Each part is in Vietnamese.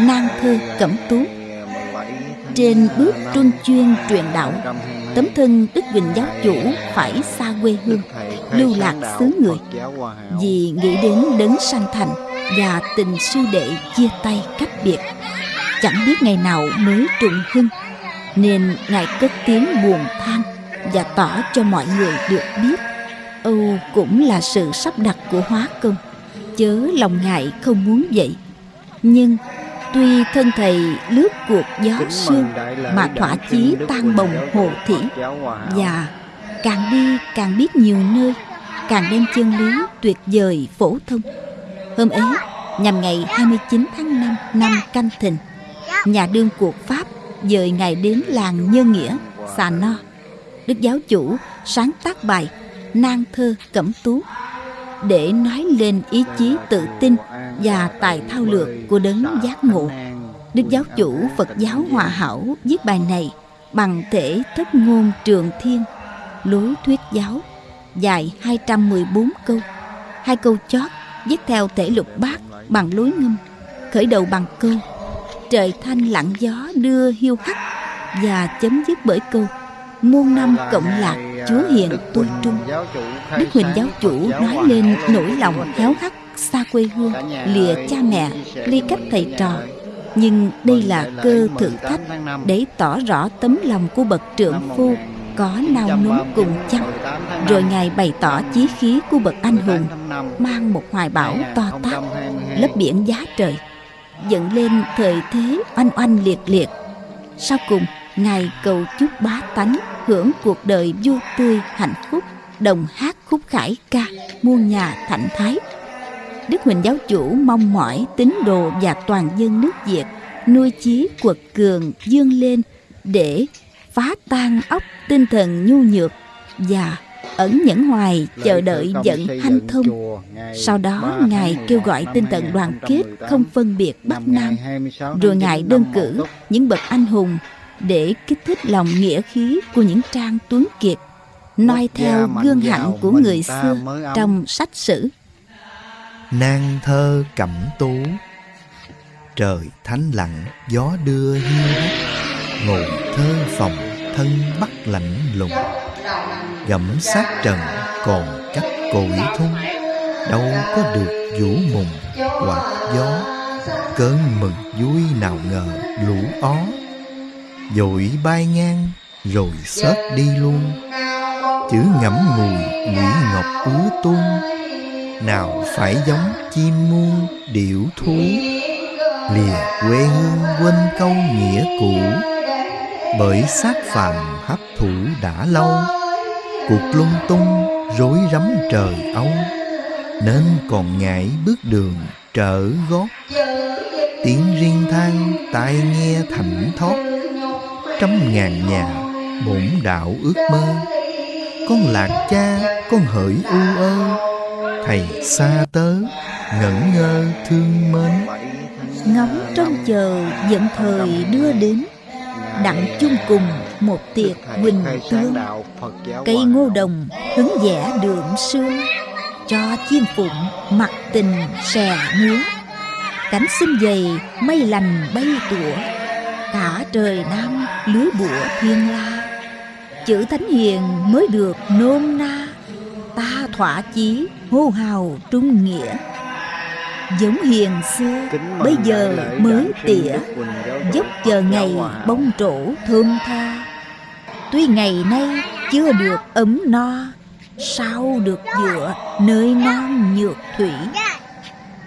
Nang thơ cẩm tú. Trên bước truân chuyên truyền đạo, Tấm thân Đức Vịnh Giáo Chủ phải xa quê hương, Lưu lạc xứ người. Vì nghĩ đến đấng sanh thành Và tình sư đệ chia tay cách biệt, Chẳng biết ngày nào mới trùng hưng, Nên Ngài cất tiếng buồn than Và tỏ cho mọi người được biết, Âu cũng là sự sắp đặt của hóa công. Chớ lòng ngại không muốn vậy. Nhưng Tuy thân thầy lướt cuộc gió sương Mà thỏa chí tan bồng hồ thỉ Và càng đi càng biết nhiều nơi Càng đem chân lý tuyệt vời phổ thông. Hôm ấy nhằm ngày 29 tháng 5 năm canh thìn Nhà đương cuộc Pháp dời Ngài đến làng Nhân Nghĩa, Xà No. Đức giáo chủ sáng tác bài Nang thơ cẩm tú để nói lên ý chí tự tin và tài thao lược của đấng giác ngộ. Đức giáo chủ Phật giáo Hòa Hảo viết bài này bằng thể thất ngôn trường thiên, lối thuyết giáo, dài 214 câu. Hai câu chót viết theo thể lục bát bằng lối ngâm, khởi đầu bằng câu Trời thanh lặng gió đưa hiu hắt và chấm dứt bởi câu muôn năm cộng lạc chúa hiền tôi trung đức huỳnh giáo chủ nói lên nỗi lòng héo hắt xa quê hương, lìa cha mẹ, ly cách thầy trò. Nhưng đây là cơ thử thách để tỏ rõ tấm lòng của bậc trượng phu có nao núng cùng chăng. Rồi ngài bày tỏ chí khí của bậc anh hùng, mang một hoài bão to tát, lấp biển giá trời, dựng lên thời thế oanh oanh liệt liệt. Sau cùng, ngài cầu chúc bá tánh hưởng cuộc đời vui tươi, hạnh phúc, đồng hát khúc khải ca, muôn nhà thạnh thái đức huỳnh giáo chủ mong mỏi tín đồ và toàn dân nước việt nuôi chí quật cường dương lên để phá tan óc tinh thần nhu nhược và ẩn nhẫn hoài chờ đợi giận hanh thông. sau đó ngài kêu gọi tinh thần đoàn kết không phân biệt bắc nam. rồi ngài đơn cử những bậc anh hùng để kích thích lòng nghĩa khí của những trang tuấn kiệt noi theo gương hạnh của người xưa trong sách sử Nang thơ cẩm tú. Trời thánh lặng gió đưa hiu hắt Ngồi thơ phòng thân bắt lạnh lùng. Gẫm sát trần còn cách cội thung, Đâu có được vũ mùng hoặc gió. Cơn mừng vui nào ngờ lũ ó. Dội bay ngang rồi xớt đi luôn. Chữ ngẫm ngùi nghĩ ngọc ứa tuôn nào phải giống chim muôn điểu thú, Lìa quê hương quên câu nghĩa cũ. Bởi sát phàm hấp thụ đã lâu, Cuộc lung tung rối rắm trời âu. Nên còn ngại bước đường trở gót, Tiếng riêng than tai nghe thảnh thót. Trăm ngàn nhà bổn đạo ước mơ, con lạc cha con hỡi u ơ thầy xa tớ ngẩn ngơ thương mến. Ngóng trông chờ dẫn thời đưa đến, đặng chung cùng một tiệc huỳnh tương. Cây ngô đồng hứng vẻ đường sương, cho chim phụng mặc tình xè nướng. Cánh xinh dày mây lành bay tủa, cả trời nam lưới bụa thiên la. Chữ thánh hiền mới được nôm na ta thỏa chí hô hào trung nghĩa. Giống hiền xưa bây giờ mới tỉa dốc chờ ngày bông trổ thơm tha. Tuy ngày nay chưa được ấm no sao được dựa nơi non nhược thủy?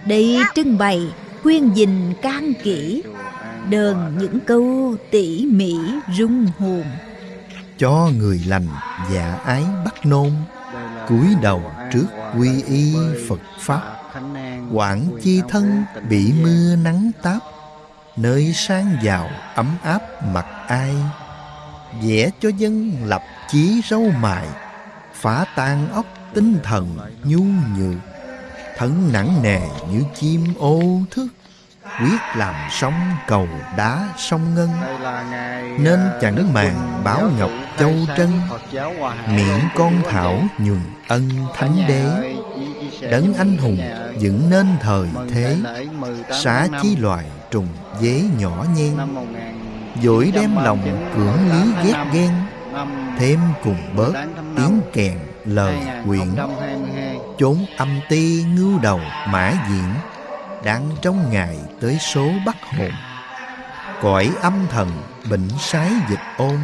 Đây trưng bày khuyên dình can kỹ đơn những câu tỉ mỉ rung hồn. Cho người lành dạ ái bắt nôn cúi đầu trước quy y phật pháp. Quảng chi thân bị mưa nắng táp, nơi sang giàu ấm áp mặt ai. Vẽ cho dân lập chí râu mài, phá tan óc tinh thần nhu nhược. Thân nặng nề như chim ô thức quyết làm sông cầu đá sông ngân. Nên chàng đứng màng báo ngọc châu trân miệng con thảo nhường ân thánh đế. Đấng anh hùng dựng nên thời thế, xá chi loài trùng dế nhỏ nhen. Dỗi đem lòng cưỡng lý ghét ghen, Thêm cùng bớt tiếng kèn lời quyện Chốn âm ti ngưu đầu mã diễn đang trong ngày tới số bắt hồn. Cõi âm thần bệnh sái dịch ôn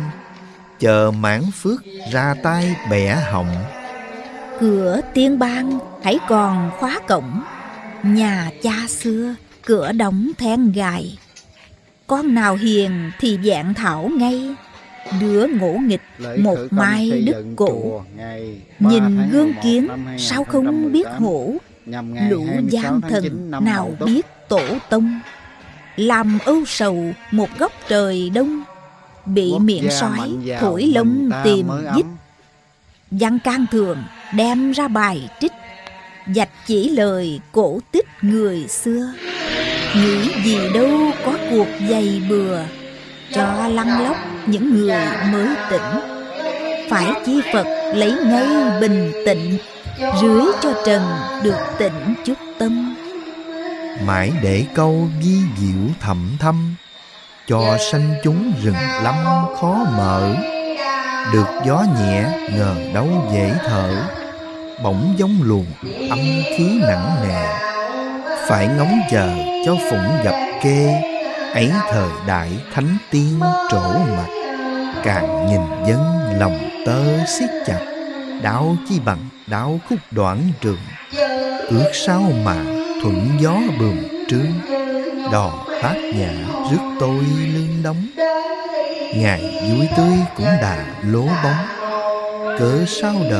Chờ mãn phước ra tay bẻ họng. Cửa tiên bang hãy còn khóa cổng Nhà cha xưa cửa đóng then gài. Con nào hiền thì dạng thảo ngay Đứa ngỗ nghịch Lễ một mai đức ba Nhìn gương 11 kiến sao không biết 2018, hổ Lũ 26 gian tháng 9 thần nào biết tổ tông? Làm âu sầu một góc trời đông Bị Quốc miệng sói thổi lông tìm dít. Văn can thường đem ra bài trích Dạch chỉ lời cổ tích người xưa. Nghĩ gì đâu có cuộc dày bừa Cho lăn lóc những người mới tỉnh. Phải chi Phật lấy ngay bình tịnh Rưới cho trần được tịnh chút tâm. Mãi để câu vi diệu thầm thâm, Cho sanh chúng rừng lắm khó mở. Được gió nhẹ ngờ đâu dễ thở, Bỗng giống luồng âm khí nặng nề. Phải ngóng chờ cho phụng gặp kê, Ấy thời đại thánh tiên trổ mặt Càng nhìn dân lòng tơ siết chặt đáo chi bằng đau khúc đoạn trường. Ước sao mà thuận gió bườm trương Đò phát nhà rước tôi lương đóng. Ngày vui tươi cũng đã lố bóng. Cớ sao đời